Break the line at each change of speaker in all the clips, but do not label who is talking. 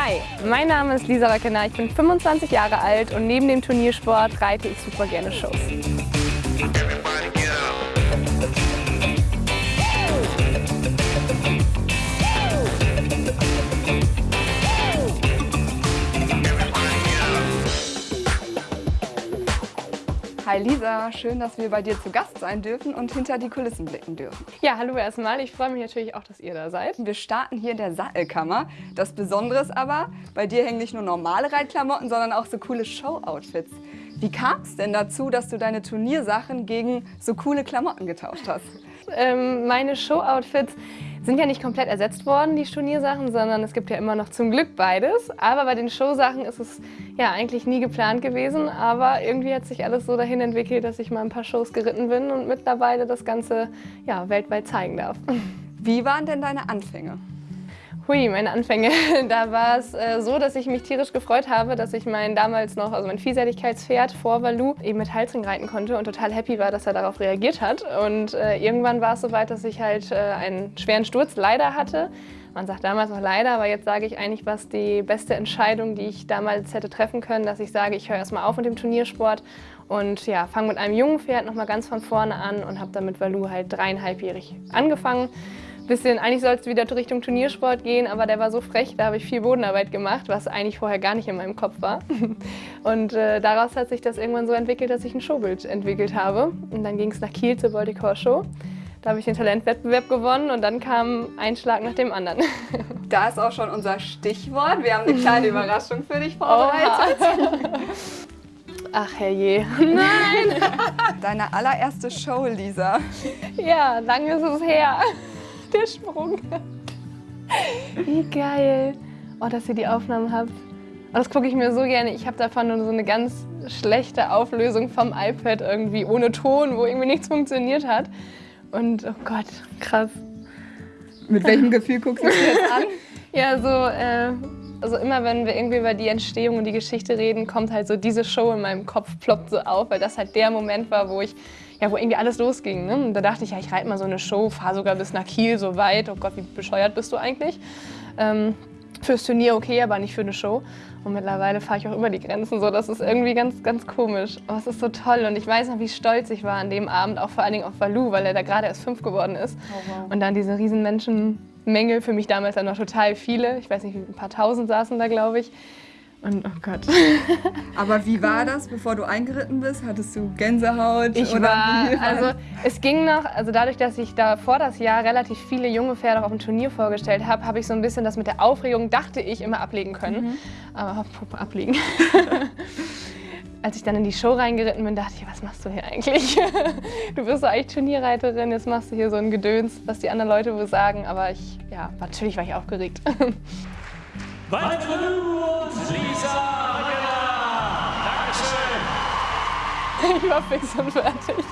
Hi, mein Name ist Lisa Wackener, ich bin 25 Jahre alt und neben dem Turniersport reite ich super gerne Shows.
Hi Lisa, schön, dass wir bei dir zu Gast sein dürfen und hinter die Kulissen blicken dürfen.
Ja, hallo erstmal. Ich freue mich natürlich auch, dass ihr da seid.
Wir starten hier in der Sattelkammer. Das Besondere ist aber, bei dir hängen nicht nur normale Reitklamotten, sondern auch so coole Show-Outfits. Wie kam es denn dazu, dass du deine Turniersachen gegen so coole Klamotten getauscht hast?
Ähm, meine Show-Outfits sind ja nicht komplett ersetzt worden, die Turniersachen, sondern es gibt ja immer noch zum Glück beides. Aber bei den Showsachen ist es ja eigentlich nie geplant gewesen, aber irgendwie hat sich alles so dahin entwickelt, dass ich mal ein paar Shows geritten bin und mittlerweile das Ganze ja, weltweit zeigen darf.
Wie waren denn deine Anfänge?
Hui, meine Anfänge. Da war es äh, so, dass ich mich tierisch gefreut habe, dass ich mein damals noch, also mein Vielseitigkeitspferd vor Valu eben mit Halsring reiten konnte und total happy war, dass er darauf reagiert hat. Und äh, irgendwann war es so weit, dass ich halt äh, einen schweren Sturz leider hatte. Man sagt damals noch leider, aber jetzt sage ich eigentlich, was die beste Entscheidung, die ich damals hätte treffen können, dass ich sage, ich höre erstmal auf mit dem Turniersport und ja, fange mit einem jungen Pferd nochmal ganz von vorne an und habe dann mit Valu halt dreieinhalbjährig angefangen bisschen, eigentlich soll es wieder Richtung Turniersport gehen, aber der war so frech, da habe ich viel Bodenarbeit gemacht, was eigentlich vorher gar nicht in meinem Kopf war. Und äh, daraus hat sich das irgendwann so entwickelt, dass ich ein Showbild entwickelt habe. Und dann ging es nach Kiel zur Baltic Horse Show. Da habe ich den Talentwettbewerb gewonnen und dann kam ein Schlag nach dem anderen.
Da ist auch schon unser Stichwort. Wir haben eine kleine Überraschung für dich vorbereitet.
Ach herrje. Nein!
Deine allererste Show, Lisa.
Ja, lange ist es her der Sprung. Wie geil. Oh, dass ihr die Aufnahmen habt. Oh, das gucke ich mir so gerne. Ich habe davon nur so eine ganz schlechte Auflösung vom iPad irgendwie ohne Ton, wo irgendwie nichts funktioniert hat. Und oh Gott, krass.
Mit welchem Gefühl guckst du dir jetzt an?
ja, so, äh, also immer wenn wir irgendwie über die Entstehung und die Geschichte reden, kommt halt so diese Show in meinem Kopf, ploppt so auf, weil das halt der Moment war, wo ich ja, wo irgendwie alles losging. Ne? Und da dachte ich, ja, ich reite mal so eine Show, fahre sogar bis nach Kiel so weit. Oh Gott, wie bescheuert bist du eigentlich? Ähm, fürs Turnier okay, aber nicht für eine Show. Und mittlerweile fahre ich auch über die Grenzen so. Das ist irgendwie ganz, ganz komisch. Aber es ist so toll und ich weiß noch, wie stolz ich war an dem Abend, auch vor allen Dingen auf Valu, weil er da gerade erst fünf geworden ist. Oh, wow. Und dann diese riesen Menschenmenge, für mich damals dann noch total viele. Ich weiß nicht, ein paar tausend saßen da, glaube ich. Und oh Gott.
Aber wie war das, bevor du eingeritten bist? Hattest du Gänsehaut?
Ich oder war, also es ging noch, also dadurch, dass ich da vor das Jahr relativ viele junge Pferde auf dem Turnier vorgestellt habe, habe ich so ein bisschen das mit der Aufregung, dachte ich, immer ablegen können. Mhm. Aber ablegen. Als ich dann in die Show reingeritten bin, dachte ich, was machst du hier eigentlich? du bist doch eigentlich Turnierreiterin, jetzt machst du hier so ein Gedöns, was die anderen Leute wohl sagen. Aber ich, ja, natürlich war ich aufgeregt. Weit und Lisa Dankeschön. Ich war fix und fertig.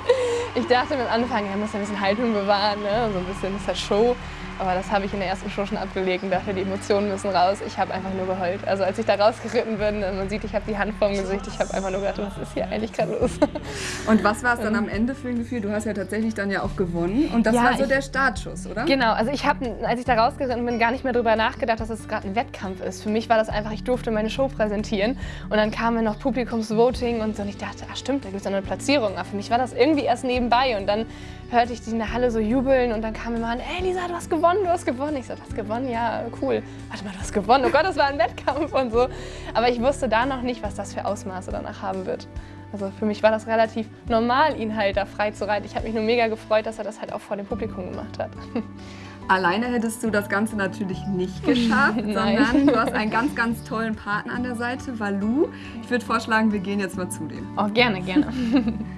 Ich dachte mir am Anfang, er muss ein bisschen Haltung bewahren, ne? so ein bisschen ist das Show. Aber das habe ich in der ersten Show schon abgelegt und dachte, die Emotionen müssen raus. Ich habe einfach nur geheult. Also als ich da rausgeritten bin, man sieht, ich habe die Hand vorm Gesicht. Ich habe einfach nur gedacht, was ist hier eigentlich gerade los?
Und was war es dann am Ende für ein Gefühl? Du hast ja tatsächlich dann ja auch gewonnen. Und das ja, war so ich, der Startschuss, oder?
Genau. Also ich habe, als ich da rausgeritten bin, gar nicht mehr darüber nachgedacht, dass es gerade ein Wettkampf ist. Für mich war das einfach, ich durfte meine Show präsentieren. Und dann kam mir noch Publikumsvoting und so. Und ich dachte, ach stimmt, da gibt es eine Platzierung. Aber für mich war das irgendwie erst nebenbei. Und dann hörte ich die in der Halle so jubeln. Und dann kam immer an, ey Lisa, du hast gewonnen gewonnen, du hast gewonnen. Ich so, was gewonnen? Ja, cool. Warte mal, du hast gewonnen. Oh Gott, das war ein Wettkampf und so. Aber ich wusste da noch nicht, was das für Ausmaße danach haben wird. Also für mich war das relativ normal, ihn halt da frei zu reiten. Ich habe mich nur mega gefreut, dass er das halt auch vor dem Publikum gemacht hat.
Alleine hättest du das Ganze natürlich nicht geschafft, sondern du hast einen ganz, ganz tollen Partner an der Seite, Valu. Ich würde vorschlagen, wir gehen jetzt mal zu dem.
Oh, gerne, gerne.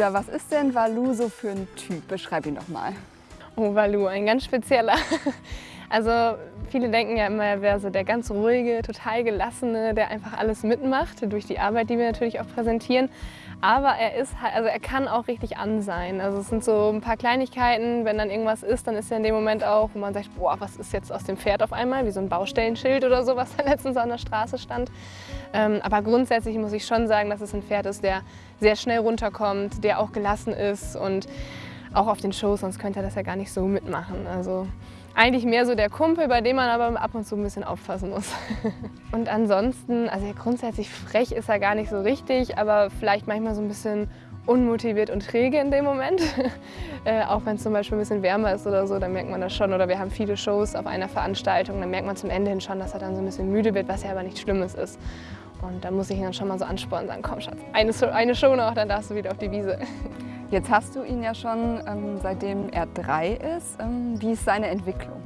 Lisa, was ist denn Valu so für ein Typ? Beschreib ihn doch mal.
Oh, Valu, ein ganz spezieller. Also viele denken ja immer, er wäre so der ganz ruhige, total gelassene, der einfach alles mitmacht, durch die Arbeit, die wir natürlich auch präsentieren. Aber er ist also er kann auch richtig an sein. Also es sind so ein paar Kleinigkeiten, wenn dann irgendwas ist, dann ist er in dem Moment auch, wo man sagt, boah, was ist jetzt aus dem Pferd auf einmal, wie so ein Baustellenschild oder so, was da letztens an der Straße stand. Ähm, aber grundsätzlich muss ich schon sagen, dass es ein Pferd ist, der sehr schnell runterkommt, der auch gelassen ist und auch auf den Shows, sonst könnte er das ja gar nicht so mitmachen. Also eigentlich mehr so der Kumpel, bei dem man aber ab und zu ein bisschen aufpassen muss. und ansonsten, also grundsätzlich frech ist er gar nicht so richtig, aber vielleicht manchmal so ein bisschen unmotiviert und träge in dem Moment. äh, auch wenn es zum Beispiel ein bisschen wärmer ist oder so, dann merkt man das schon. Oder wir haben viele Shows auf einer Veranstaltung, dann merkt man zum Ende hin schon, dass er dann so ein bisschen müde wird, was ja aber nichts Schlimmes ist. Und da muss ich ihn dann schon mal so anspornen und sagen, komm Schatz, eine, eine Show noch, dann darfst du wieder auf die Wiese.
Jetzt hast du ihn ja schon, ähm, seitdem er drei ist. Ähm, wie ist seine Entwicklung?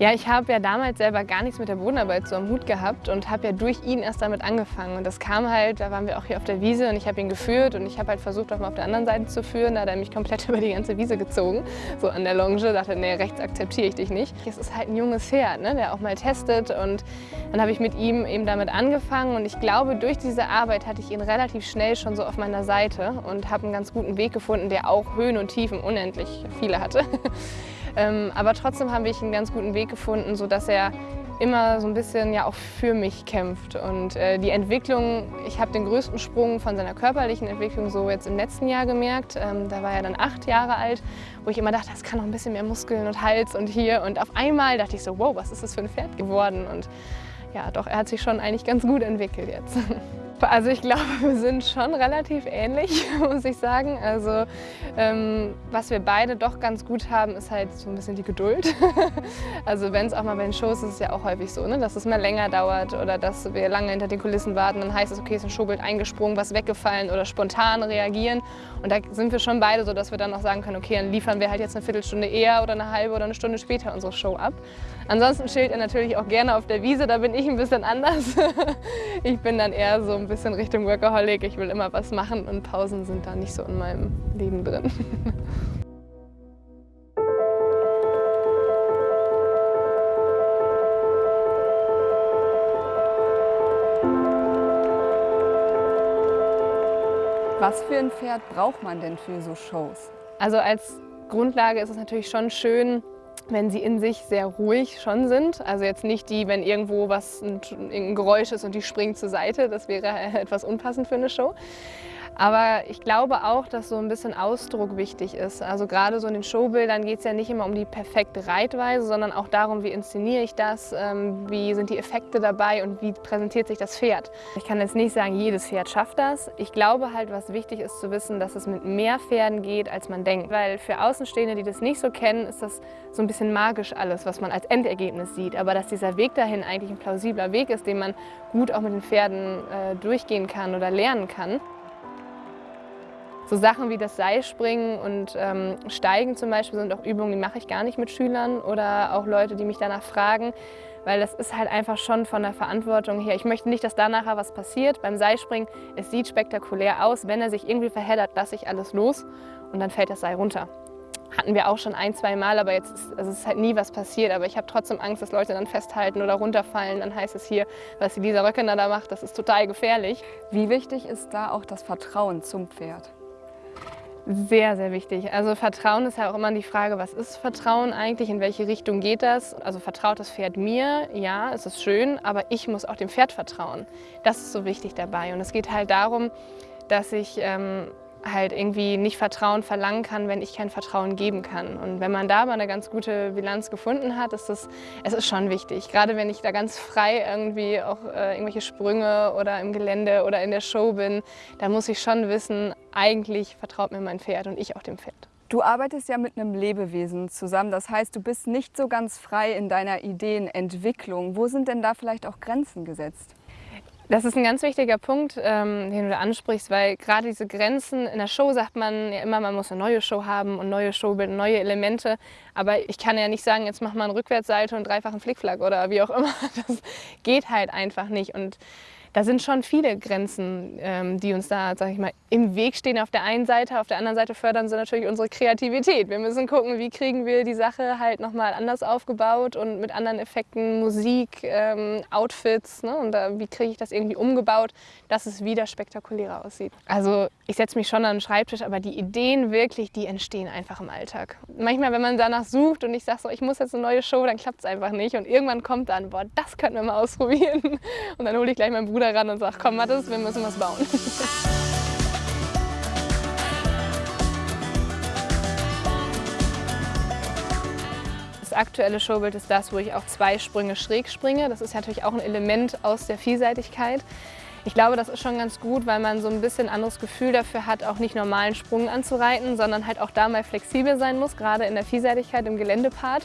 Ja, ich habe ja damals selber gar nichts mit der Bodenarbeit so am Hut gehabt und habe ja durch ihn erst damit angefangen. Und das kam halt, da waren wir auch hier auf der Wiese und ich habe ihn geführt und ich habe halt versucht, auch mal auf der anderen Seite zu führen. Da hat er mich komplett über die ganze Wiese gezogen, so an der Longe. dachte, nee, rechts akzeptiere ich dich nicht. Es ist halt ein junges Pferd, ne, der auch mal testet und dann habe ich mit ihm eben damit angefangen und ich glaube, durch diese Arbeit hatte ich ihn relativ schnell schon so auf meiner Seite und habe einen ganz guten Weg gefunden, der auch Höhen und Tiefen unendlich viele hatte. Ähm, aber trotzdem habe ich einen ganz guten Weg gefunden, sodass er immer so ein bisschen ja auch für mich kämpft. Und äh, die Entwicklung, ich habe den größten Sprung von seiner körperlichen Entwicklung so jetzt im letzten Jahr gemerkt. Ähm, da war er dann acht Jahre alt, wo ich immer dachte, das kann noch ein bisschen mehr Muskeln und Hals und hier. Und auf einmal dachte ich so, wow, was ist das für ein Pferd geworden? Und ja, doch, er hat sich schon eigentlich ganz gut entwickelt jetzt. Also ich glaube, wir sind schon relativ ähnlich, muss ich sagen. Also ähm, was wir beide doch ganz gut haben, ist halt so ein bisschen die Geduld. also wenn es auch mal bei den Shows ist, ist es ja auch häufig so, ne? dass es mal länger dauert oder dass wir lange hinter den Kulissen warten. Dann heißt es, okay, ist ein Showbild eingesprungen, was weggefallen oder spontan reagieren. Und da sind wir schon beide so, dass wir dann auch sagen können, okay, dann liefern wir halt jetzt eine Viertelstunde eher oder eine halbe oder eine Stunde später unsere Show ab. Ansonsten chillt er natürlich auch gerne auf der Wiese, da bin ich ein bisschen anders. ich bin dann eher so ein bisschen Richtung Workaholic, ich will immer was machen und Pausen sind da nicht so in meinem Leben drin.
Was für ein Pferd braucht man denn für so Shows?
Also als Grundlage ist es natürlich schon schön, wenn sie in sich sehr ruhig schon sind. Also jetzt nicht die, wenn irgendwo was ein, ein Geräusch ist und die springt zur Seite, das wäre etwas unpassend für eine Show. Aber ich glaube auch, dass so ein bisschen Ausdruck wichtig ist. Also gerade so in den Showbildern geht es ja nicht immer um die perfekte Reitweise, sondern auch darum, wie inszeniere ich das, ähm, wie sind die Effekte dabei und wie präsentiert sich das Pferd. Ich kann jetzt nicht sagen, jedes Pferd schafft das. Ich glaube halt, was wichtig ist zu wissen, dass es mit mehr Pferden geht, als man denkt. Weil für Außenstehende, die das nicht so kennen, ist das so ein bisschen magisch alles, was man als Endergebnis sieht. Aber dass dieser Weg dahin eigentlich ein plausibler Weg ist, den man gut auch mit den Pferden äh, durchgehen kann oder lernen kann. So Sachen wie das Seilspringen und ähm, Steigen zum Beispiel sind auch Übungen, die mache ich gar nicht mit Schülern oder auch Leute, die mich danach fragen, weil das ist halt einfach schon von der Verantwortung her. Ich möchte nicht, dass da nachher was passiert. Beim Seilspringen, es sieht spektakulär aus. Wenn er sich irgendwie verheddert, lasse ich alles los und dann fällt das Seil runter. Hatten wir auch schon ein, zwei Mal, aber jetzt ist, also ist halt nie was passiert. Aber ich habe trotzdem Angst, dass Leute dann festhalten oder runterfallen. Dann heißt es hier, was Lisa Röckener da macht, das ist total gefährlich.
Wie wichtig ist da auch das Vertrauen zum Pferd?
Sehr, sehr wichtig. Also Vertrauen ist ja auch immer die Frage, was ist Vertrauen eigentlich, in welche Richtung geht das? Also vertraut das Pferd mir? Ja, es ist schön, aber ich muss auch dem Pferd vertrauen. Das ist so wichtig dabei. Und es geht halt darum, dass ich ähm, halt irgendwie nicht Vertrauen verlangen kann, wenn ich kein Vertrauen geben kann. Und wenn man da mal eine ganz gute Bilanz gefunden hat, ist das, es ist schon wichtig. Gerade wenn ich da ganz frei irgendwie auch äh, irgendwelche Sprünge oder im Gelände oder in der Show bin, da muss ich schon wissen, eigentlich vertraut mir mein Pferd und ich auch dem Pferd.
Du arbeitest ja mit einem Lebewesen zusammen, das heißt, du bist nicht so ganz frei in deiner Ideenentwicklung. Wo sind denn da vielleicht auch Grenzen gesetzt?
Das ist ein ganz wichtiger Punkt, ähm, den du ansprichst, weil gerade diese Grenzen in der Show sagt man ja immer, man muss eine neue Show haben und neue Show bilden neue Elemente. Aber ich kann ja nicht sagen, jetzt mach mal einen Rückwärtssalto und dreifachen Flickflack oder wie auch immer. Das geht halt einfach nicht. Und da sind schon viele Grenzen, ähm, die uns da, sag ich mal, im Weg stehen auf der einen Seite. Auf der anderen Seite fördern sie natürlich unsere Kreativität. Wir müssen gucken, wie kriegen wir die Sache halt nochmal anders aufgebaut und mit anderen Effekten, Musik, ähm, Outfits ne? und äh, wie kriege ich das irgendwie umgebaut, dass es wieder spektakulärer aussieht. Also ich setze mich schon an den Schreibtisch, aber die Ideen wirklich, die entstehen einfach im Alltag. Manchmal, wenn man danach sucht und ich sage so, ich muss jetzt eine neue Show, dann klappt es einfach nicht und irgendwann kommt dann, boah, das könnten wir mal ausprobieren und dann hole ich gleich meinen Bruder Bruder ran und sage, komm Mathis, wir müssen was bauen. Das aktuelle Showbild ist das, wo ich auch zwei Sprünge schräg springe. Das ist natürlich auch ein Element aus der Vielseitigkeit. Ich glaube, das ist schon ganz gut, weil man so ein bisschen anderes Gefühl dafür hat, auch nicht normalen Sprung anzureiten, sondern halt auch da mal flexibel sein muss, gerade in der Vielseitigkeit im Geländepart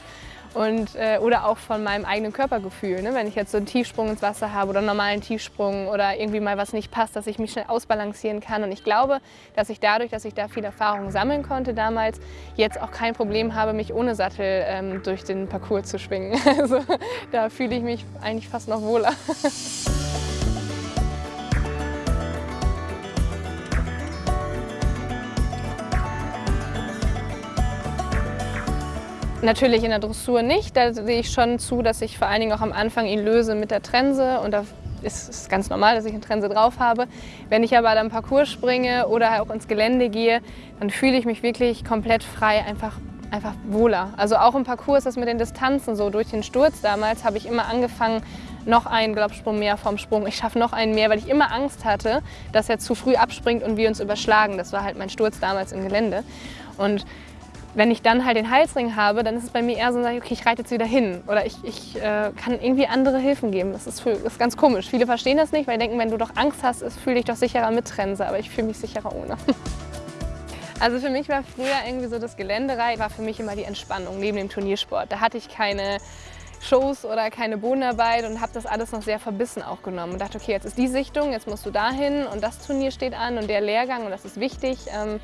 und, äh, oder auch von meinem eigenen Körpergefühl. Ne? Wenn ich jetzt so einen Tiefsprung ins Wasser habe oder einen normalen Tiefsprung oder irgendwie mal was nicht passt, dass ich mich schnell ausbalancieren kann. Und ich glaube, dass ich dadurch, dass ich da viel Erfahrung sammeln konnte damals, jetzt auch kein Problem habe, mich ohne Sattel ähm, durch den Parcours zu schwingen. Also da fühle ich mich eigentlich fast noch wohler. Natürlich in der Dressur nicht. Da sehe ich schon zu, dass ich vor allen Dingen auch am Anfang ihn löse mit der Trense und da ist es ganz normal, dass ich eine Trense drauf habe. Wenn ich aber dann Parcours springe oder auch ins Gelände gehe, dann fühle ich mich wirklich komplett frei, einfach, einfach wohler. Also auch im Parcours ist das mit den Distanzen so. Durch den Sturz damals habe ich immer angefangen, noch einen Glaubsprung mehr vom Sprung. Ich schaffe noch einen mehr, weil ich immer Angst hatte, dass er zu früh abspringt und wir uns überschlagen. Das war halt mein Sturz damals im Gelände. Und wenn ich dann halt den Halsring habe, dann ist es bei mir eher so, okay, ich reite jetzt wieder hin oder ich, ich äh, kann irgendwie andere Hilfen geben. Das ist, für, ist ganz komisch. Viele verstehen das nicht, weil denken, wenn du doch Angst hast, fühle dich doch sicherer mit Trense, aber ich fühle mich sicherer ohne. Also für mich war früher irgendwie so das Geländerei, war für mich immer die Entspannung neben dem Turniersport. Da hatte ich keine Shows oder keine Bodenarbeit und habe das alles noch sehr verbissen auch genommen und dachte, okay, jetzt ist die Sichtung, jetzt musst du dahin und das Turnier steht an und der Lehrgang und das ist wichtig. Ähm,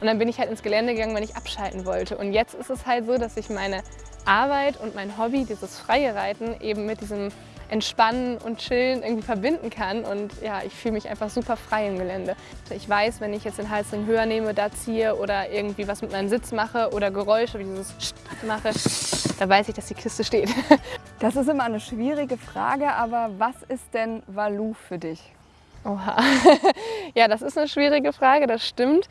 und dann bin ich halt ins Gelände gegangen, wenn ich abschalten wollte. Und jetzt ist es halt so, dass ich meine Arbeit und mein Hobby, dieses freie Reiten, eben mit diesem Entspannen und Chillen irgendwie verbinden kann. Und ja, ich fühle mich einfach super frei im Gelände. Ich weiß, wenn ich jetzt den Halsring höher nehme, da ziehe oder irgendwie was mit meinem Sitz mache oder Geräusche wie dieses mache, da weiß ich, dass die Kiste steht.
Das ist immer eine schwierige Frage, aber was ist denn Valu für dich?
Oha. Ja, das ist eine schwierige Frage, das stimmt.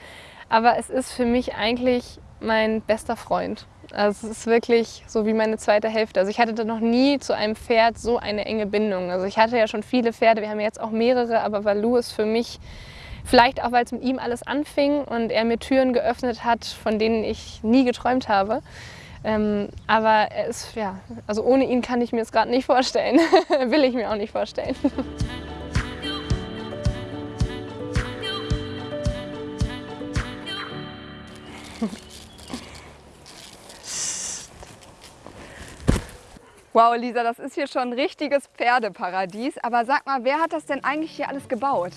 Aber es ist für mich eigentlich mein bester Freund. Also es ist wirklich so wie meine zweite Hälfte. Also ich hatte da noch nie zu einem Pferd so eine enge Bindung. Also ich hatte ja schon viele Pferde, wir haben jetzt auch mehrere, aber Valu ist für mich, vielleicht auch weil es mit ihm alles anfing und er mir Türen geöffnet hat, von denen ich nie geträumt habe. Ähm, aber er ja, also ohne ihn kann ich mir es gerade nicht vorstellen. Will ich mir auch nicht vorstellen.
Wow, Lisa, das ist hier schon ein richtiges Pferdeparadies. Aber sag mal, wer hat das denn eigentlich hier alles gebaut?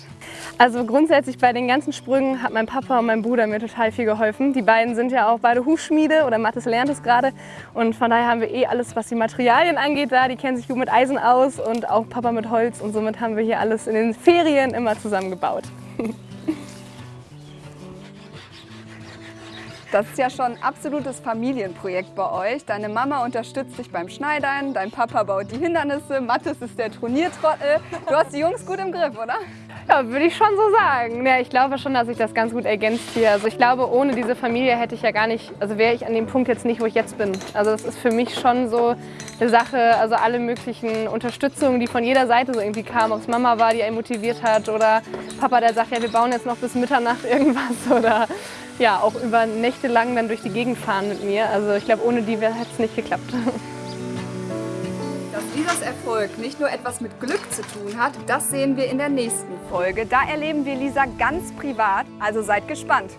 Also grundsätzlich bei den ganzen Sprüngen hat mein Papa und mein Bruder mir total viel geholfen. Die beiden sind ja auch beide Hufschmiede oder Mathis lernt es gerade. Und von daher haben wir eh alles, was die Materialien angeht, da. Die kennen sich gut mit Eisen aus und auch Papa mit Holz. Und somit haben wir hier alles in den Ferien immer zusammen
Das ist ja schon ein absolutes Familienprojekt bei euch. Deine Mama unterstützt dich beim Schneidern, dein Papa baut die Hindernisse, Mathis ist der Turniertrottel. Du hast die Jungs gut im Griff, oder?
Ja, würde ich schon so sagen. Ja, ich glaube schon, dass sich das ganz gut ergänzt hier. Also ich glaube, ohne diese Familie hätte ich ja gar nicht, also wäre ich an dem Punkt jetzt nicht, wo ich jetzt bin. Also das ist für mich schon so eine Sache, also alle möglichen Unterstützungen, die von jeder Seite so irgendwie kamen, ob es Mama war, die einen motiviert hat oder Papa, der sagt, ja, wir bauen jetzt noch bis Mitternacht irgendwas oder ja, auch über Nächte lang dann durch die Gegend fahren mit mir. Also ich glaube, ohne die hätte es nicht geklappt.
Lisas Erfolg nicht nur etwas mit Glück zu tun hat, das sehen wir in der nächsten Folge. Da erleben wir Lisa ganz privat, also seid gespannt.